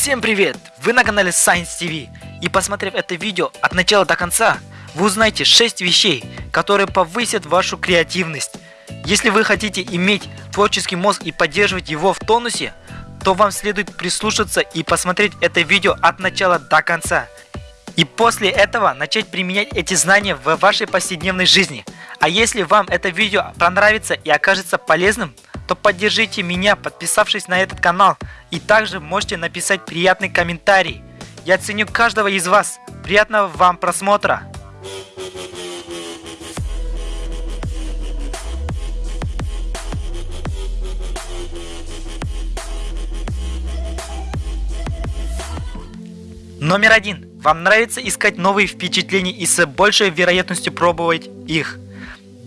Всем привет! Вы на канале Science TV и посмотрев это видео от начала до конца, вы узнаете 6 вещей, которые повысят вашу креативность. Если вы хотите иметь творческий мозг и поддерживать его в тонусе, то вам следует прислушаться и посмотреть это видео от начала до конца. И после этого начать применять эти знания в вашей повседневной жизни. А если вам это видео понравится и окажется полезным, то поддержите меня, подписавшись на этот канал. И также можете написать приятный комментарий. Я ценю каждого из вас. Приятного вам просмотра! Номер один. Вам нравится искать новые впечатления и с большей вероятностью пробовать их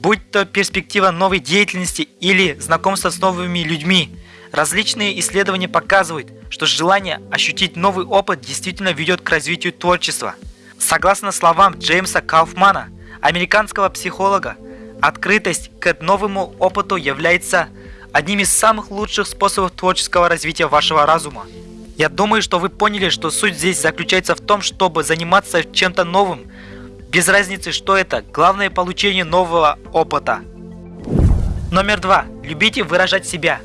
будь то перспектива новой деятельности или знакомство с новыми людьми. Различные исследования показывают, что желание ощутить новый опыт действительно ведет к развитию творчества. Согласно словам Джеймса Кауфмана, американского психолога, открытость к новому опыту является одним из самых лучших способов творческого развития вашего разума. Я думаю, что вы поняли, что суть здесь заключается в том, чтобы заниматься чем-то новым, без разницы, что это, главное получение нового опыта. Номер два. Любите выражать себя.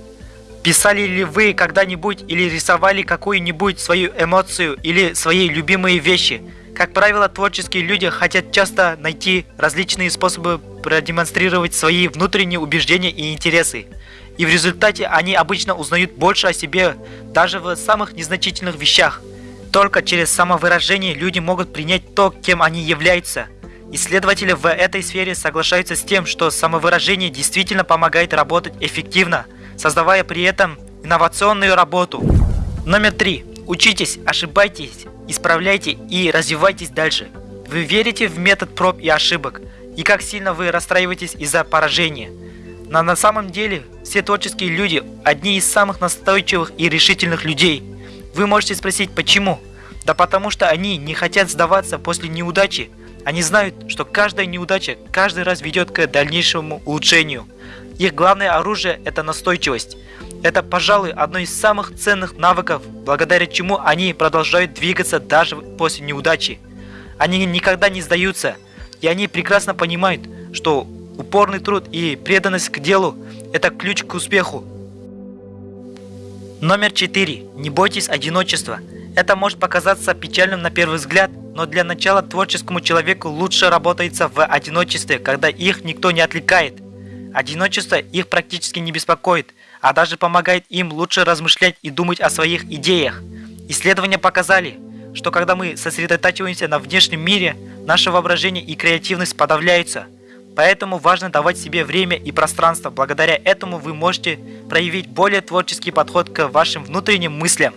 Писали ли вы когда-нибудь или рисовали какую-нибудь свою эмоцию или свои любимые вещи? Как правило, творческие люди хотят часто найти различные способы продемонстрировать свои внутренние убеждения и интересы. И в результате они обычно узнают больше о себе даже в самых незначительных вещах. Только через самовыражение люди могут принять то, кем они являются. Исследователи в этой сфере соглашаются с тем, что самовыражение действительно помогает работать эффективно, создавая при этом инновационную работу. Номер три. Учитесь, ошибайтесь, исправляйте и развивайтесь дальше. Вы верите в метод проб и ошибок, и как сильно вы расстраиваетесь из-за поражения. Но на самом деле все творческие люди – одни из самых настойчивых и решительных людей – вы можете спросить, почему? Да потому что они не хотят сдаваться после неудачи. Они знают, что каждая неудача каждый раз ведет к дальнейшему улучшению. Их главное оружие – это настойчивость. Это, пожалуй, одно из самых ценных навыков, благодаря чему они продолжают двигаться даже после неудачи. Они никогда не сдаются, и они прекрасно понимают, что упорный труд и преданность к делу – это ключ к успеху. Номер 4. Не бойтесь одиночества. Это может показаться печальным на первый взгляд, но для начала творческому человеку лучше работается в одиночестве, когда их никто не отвлекает. Одиночество их практически не беспокоит, а даже помогает им лучше размышлять и думать о своих идеях. Исследования показали, что когда мы сосредотачиваемся на внешнем мире, наше воображение и креативность подавляются – Поэтому важно давать себе время и пространство. Благодаря этому вы можете проявить более творческий подход к вашим внутренним мыслям.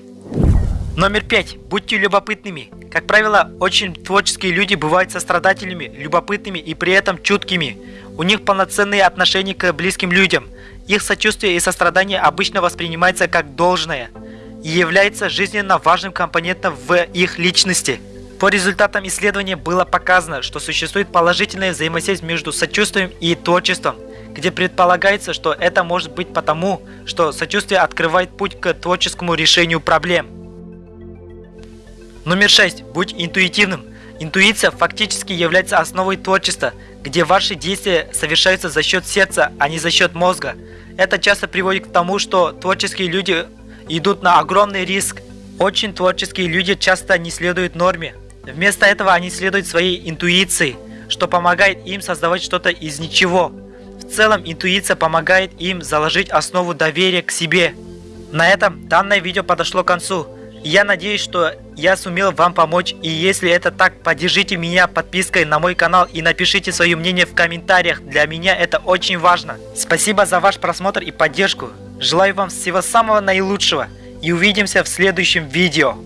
Номер пять. Будьте любопытными. Как правило, очень творческие люди бывают сострадательными, любопытными и при этом чуткими. У них полноценные отношения к близким людям. Их сочувствие и сострадание обычно воспринимается как должное и является жизненно важным компонентом в их личности. По результатам исследования было показано, что существует положительная взаимосвязь между сочувствием и творчеством, где предполагается, что это может быть потому, что сочувствие открывает путь к творческому решению проблем. Номер 6. Будь интуитивным. Интуиция фактически является основой творчества, где ваши действия совершаются за счет сердца, а не за счет мозга. Это часто приводит к тому, что творческие люди идут на огромный риск. Очень творческие люди часто не следуют норме, Вместо этого они следуют своей интуиции, что помогает им создавать что-то из ничего. В целом интуиция помогает им заложить основу доверия к себе. На этом данное видео подошло к концу. Я надеюсь, что я сумел вам помочь. И если это так, поддержите меня подпиской на мой канал и напишите свое мнение в комментариях. Для меня это очень важно. Спасибо за ваш просмотр и поддержку. Желаю вам всего самого наилучшего. И увидимся в следующем видео.